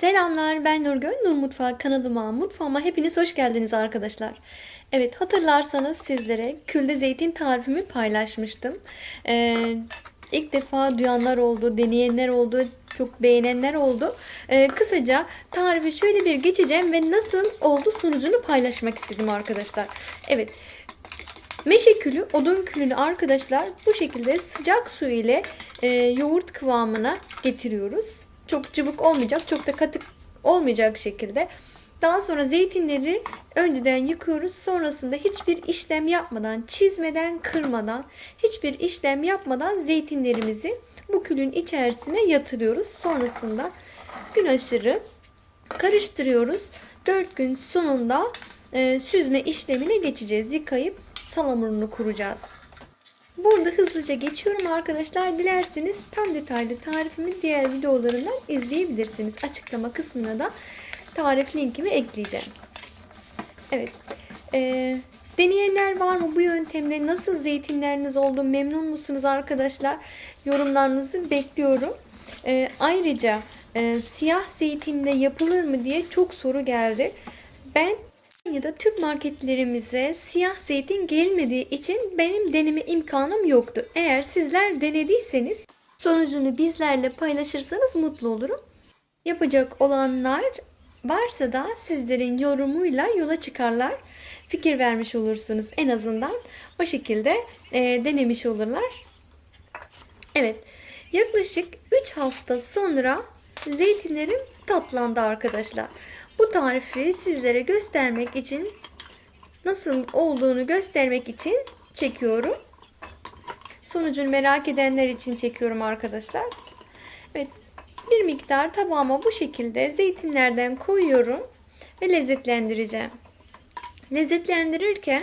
Selamlar ben Nurgül. Nur Mutfağı kanalıma, mutfağıma hepiniz hoş geldiniz arkadaşlar. Evet hatırlarsanız sizlere külde zeytin tarifimi paylaşmıştım. Ee, ilk defa duyanlar oldu, deneyenler oldu, çok beğenenler oldu. Ee, kısaca tarifi şöyle bir geçeceğim ve nasıl oldu sonucunu paylaşmak istedim arkadaşlar. Evet Meşe külü, odun külünü arkadaşlar bu şekilde sıcak su ile e, yoğurt kıvamına getiriyoruz. Çok cıvık olmayacak, çok da katı olmayacak şekilde. Daha sonra zeytinleri önceden yıkıyoruz. Sonrasında hiçbir işlem yapmadan, çizmeden, kırmadan, hiçbir işlem yapmadan zeytinlerimizi bu külün içerisine yatırıyoruz. Sonrasında gün aşırı karıştırıyoruz. 4 gün sonunda e, süzme işlemine geçeceğiz. Yıkayıp salamurunu kuracağız. Burada hızlıca geçiyorum arkadaşlar. Dilerseniz tam detaylı tarifimi diğer videolarından izleyebilirsiniz. Açıklama kısmına da tarif linkimi ekleyeceğim. Evet. Ee, deneyenler var mı bu yöntemle? Nasıl zeytinleriniz oldu? Memnun musunuz arkadaşlar? Yorumlarınızı bekliyorum. Ee, ayrıca e, siyah zeytinle yapılır mı diye çok soru geldi. Ben ya da Türk marketlerimize siyah zeytin gelmediği için benim deneme imkanım yoktu. Eğer sizler denediyseniz sonucunu bizlerle paylaşırsanız mutlu olurum. Yapacak olanlar varsa da sizlerin yorumuyla yola çıkarlar. Fikir vermiş olursunuz en azından. O şekilde e, denemiş olurlar. Evet. Yaklaşık 3 hafta sonra zeytinlerim tatlandı arkadaşlar. Bu tarifi sizlere göstermek için nasıl olduğunu göstermek için çekiyorum. Sonucunu merak edenler için çekiyorum arkadaşlar. Evet bir miktar tabağıma bu şekilde zeytinlerden koyuyorum ve lezzetlendireceğim. Lezzetlendirirken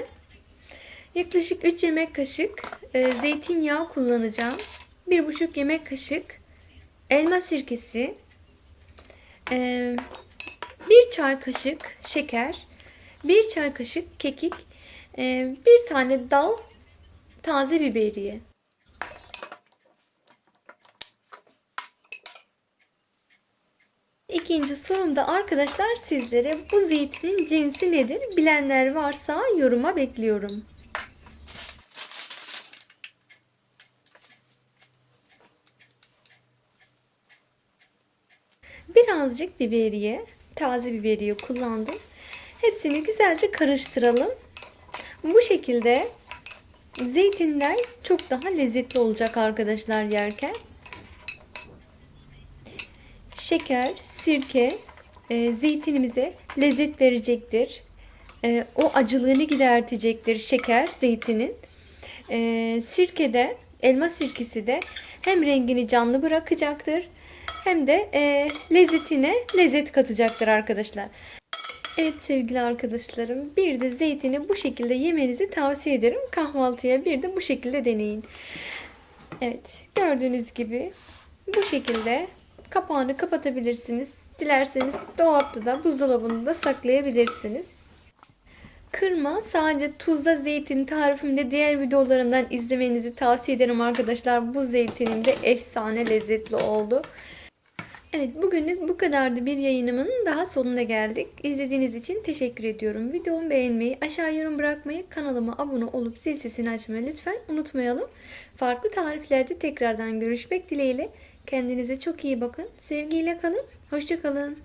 yaklaşık 3 yemek kaşık e, zeytinyağı kullanacağım. 1,5 yemek kaşık elma sirkesi, e, 1 çay kaşık şeker, 1 çay kaşık kekik, e, bir tane dal taze biberiye. İkinci sorumda arkadaşlar sizlere bu zeytinin cinsi nedir? Bilenler varsa yoruma bekliyorum. Birazcık biberiye, taze biberiye kullandım. Hepsini güzelce karıştıralım. Bu şekilde zeytinler çok daha lezzetli olacak arkadaşlar yerken. Şeker, sirke e, zeytinimize lezzet verecektir. E, o acılığını gidertecektir şeker zeytinin. E, sirke de elma sirkesi de hem rengini canlı bırakacaktır hem de e, lezzetine lezzet katacaktır arkadaşlar. Evet sevgili arkadaşlarım bir de zeytini bu şekilde yemenizi tavsiye ederim. Kahvaltıya bir de bu şekilde deneyin. Evet gördüğünüz gibi bu şekilde kapağını kapatabilirsiniz. Dilerseniz dolapta da buzdolabında da saklayabilirsiniz. Kırma sadece tuzda zeytin tarifimde diğer videolarımdan izlemenizi tavsiye ederim arkadaşlar. Bu zeytinim de efsane lezzetli oldu. Evet bugünlük bu kadardı bir yayınımın daha sonuna geldik. İzlediğiniz için teşekkür ediyorum. Videomu beğenmeyi, aşağı yorum bırakmayı, kanalıma abone olup zil sesini açmayı lütfen unutmayalım. Farklı tariflerde tekrardan görüşmek dileğiyle. Kendinize çok iyi bakın. Sevgiyle kalın. Hoşçakalın.